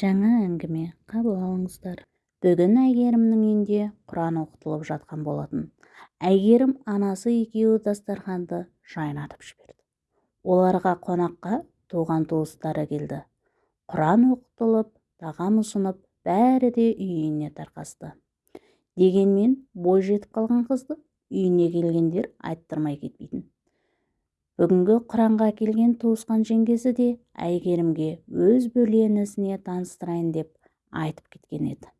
жаңа әңгіме қабыл алыңыздар. Бүгін әйгерімнің үйінде құран оқытылып жатқан болатын. Әйгерім анасы екеуі дастарханды жайнатып жіберді. Оларға қонаққа туған-туыстары келді. Құран оқытылып тағам ұсынып бәрі де үйіне тарқасты. Дегенмен бой жетіп қалған қызды үйіне келгендер айттырмай кетпейтін. Бүгінгі құранға келген туысқан жеңгесі де әйгерімге өз бөлген ісіне таныстырайын деп айтып кеткен еді.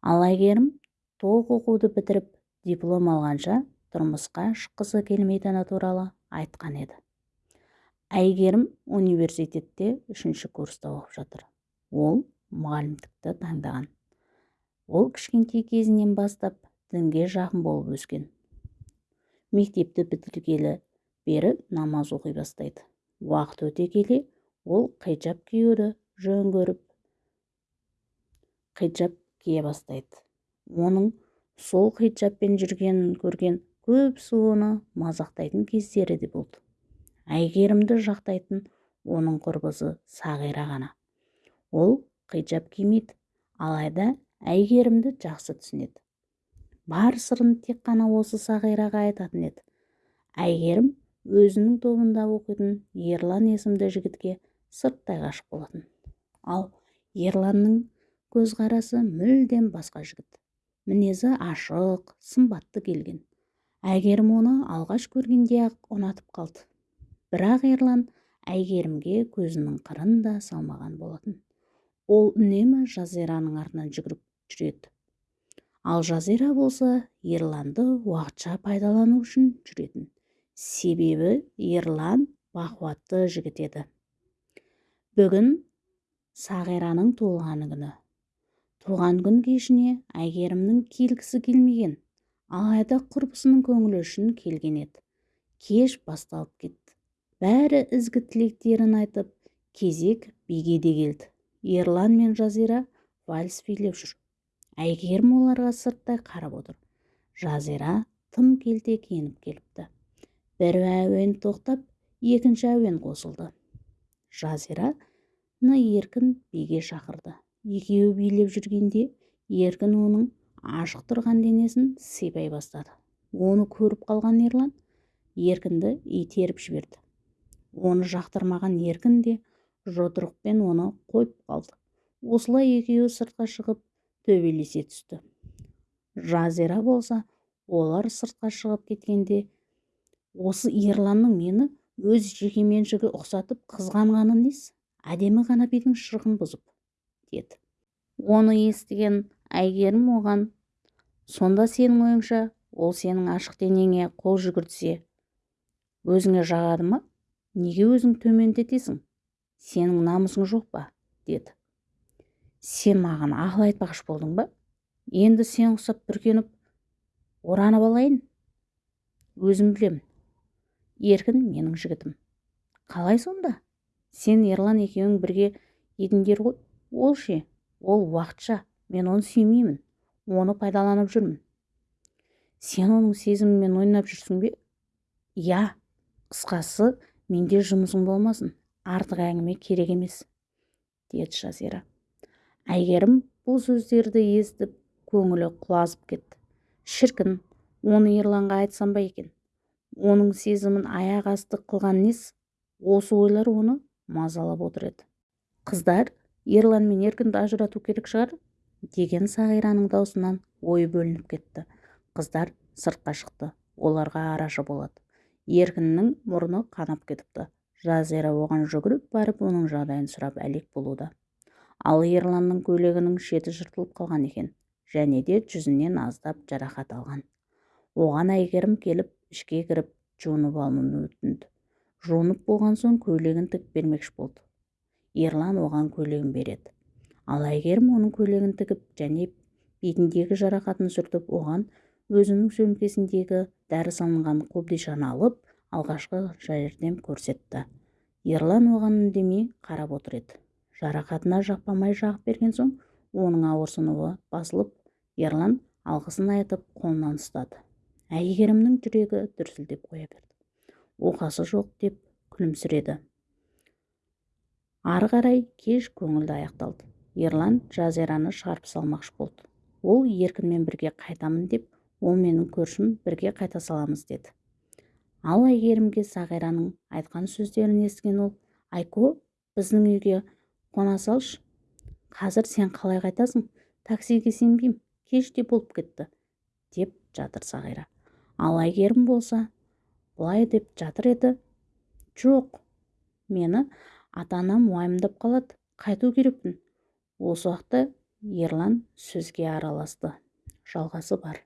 Ал әйгерім толық оқуды бітіріп диплом алғанша тұрмысқа шыққысы келмейтіні туралы айтқан еді. Әйгерім университетте үшінші курста оқып жатыр. Ол мұғалімдікті таңдаған. Ол кішкентай кезінен бастап дінге жақын болып өскен. Мектепті бітіргелі бері намаз оқи бастайды. Уақыт өте келе ол хиджаб киюді жөн көріп хиджаб кие бастайды. Оның сол хиджабпен жүргенін көрген көбісі оны мазақтайтын кездері де болды. Әйгерімді жақтайтын оның құрбысы сағира ғана. Ол хиджаб кимейді. Алайда әйгерімді жақсы түсінеді. Бар сырын тек қана осы сағираға айтатын еді. Әйгерім өзінің тобында оқитын ерлан есімді жігітке сырттай ғашық болатын. Ал ерланның көзқарасы мүлдем басқа жігіт. Мінезі ашық сымбатты келген. Әйгерім оны алғаш көргенде-ақ ұнатып қалды. Бірақ ерлан әйгерімге көзінің қырын да салмаған болатын. Ол үнемі жазираның артынан жүгіріп жүреді. Ал жазира болса ерланды уақытша пайдалану үшін жүретін. Себебі ерлан бақуатты жігіт еді. Бүгін сағираның туылған күні. Туған күн кешіне әйгерімнің келгісі келмеген алайда құрбысының көңілі үшін келген еді. Кеш басталып кетті. Бәрі ізгі тілектерін айтып кезек биге де келді. Ерлан мен жазира вальс билеп жүр. Әйгерім оларға сырттай қарап отыр. Жазира тым келте киініп келіпті. Бір әуен тоқтап екінші әуен қосылды. Жазираны еркін биге шақырды. Екеуі билеп жүргенде еркін оның ашық тұрған денесін сипай бастады. Оны көріп қалған ерлан еркінді итеріп жіберді. Оны жақтырмаған еркін де жұдырықпен оны қойып қалды. Осылай екеуі сыртқа шығып төбелесе түсті. Жазира болса олар сыртқа шығып кеткенде осы ерланның мені өз жекеменшігі ұқсатып қызғанғаны несі? Әдемі ғана бидің шырқын бұзып деді. Оны естіген әйгерім оған сонда сенің ойыңша ол сенің ашық денеңе қол жүгіртсе өзіңе жағады ма? Неге өзің төмендетесің? Сенің намысың жоқ па? деді. Сен маған ақыл айтпақшы болдың ба? Енді сен ұқсап бүркеніп оранып алайын. Өзім білемін еркін менің жігітім. Қалай сонда? Сен ерлан екеуің бірге едіңдер ғой. Ол ше? Ол уақытша. Мен оны сүймеймін. Оны пайдаланып жүрмін. Сен оның сезімімен ойнап жүрсің бе? Иә. Қысқасы менде жұмысың болмасын. Артық әңгіме керек емес деді жазира. Әйгерім бұл сөздерді естіп көңілі құлазып кетті. Шіркін оны ерланға айтсам ба екен? Оның сезімін аяқ асты қылған несі осы ойлар оны мазалап отыр еді. Қыздар ерлан мен еркінді ажырату керек шығар деген сағираның даусынан ой бөлініп кетті. Қыздар сыртқа шықты. Оларға арашы болады. Еркіннің мұрны қанап кетіпті. Жазира оған жүгіріп барып оның жағдайын сұрап әлек болуда. Ал ерланның көйлегінің шеті жыртылып қалған екен және де жүзінен аздап жарақат алған. Оған әйгерім келіп ішке кіріп жуынып алуын өтінді. Жуынып болған соң көйлегін тігіп бермекші болды. Ерлан оған көйлегін береді. Ал әйгерім оның көйлегін тігіп және бетіндегі жарақатын сүртіп оған өзінің сөмкесіндегі дәрі салынған қобдишаны алып алғашқы жәрдем көрсетті. Ерлан оған үндемей қарап отыр еді. Жарақатына жақпамай жағып берген соң оның ауырсынуы басылып ерлан алғысын айтып қолынан ұстады. Әйгерімнің жүрегі дүрсілдеп қоя берді. Оқасы жоқ деп күлімсіреді. Ары қарай кеш көңілді аяқталды. Ерлан жазираны шығарып салмақшы болды. Ол еркінмен бірге қайтамын деп ол менің көршім бірге қайта саламыз деді. Ал әйгерімге сағираның айтқан сөздерін естіген ол айко біздің үйге қона салшы. Қазір сен қалай қайтасың? Таксиге сенбеймін. Кеш те болып кетті деп жатыр сағира. Ал әйгерім болса былай деп жатыр еді. Жоқ мені ата-анам уайымдап қалады қайту керекпін. Осы уақытта ерлан сөзге араласты. Жалғасы бар.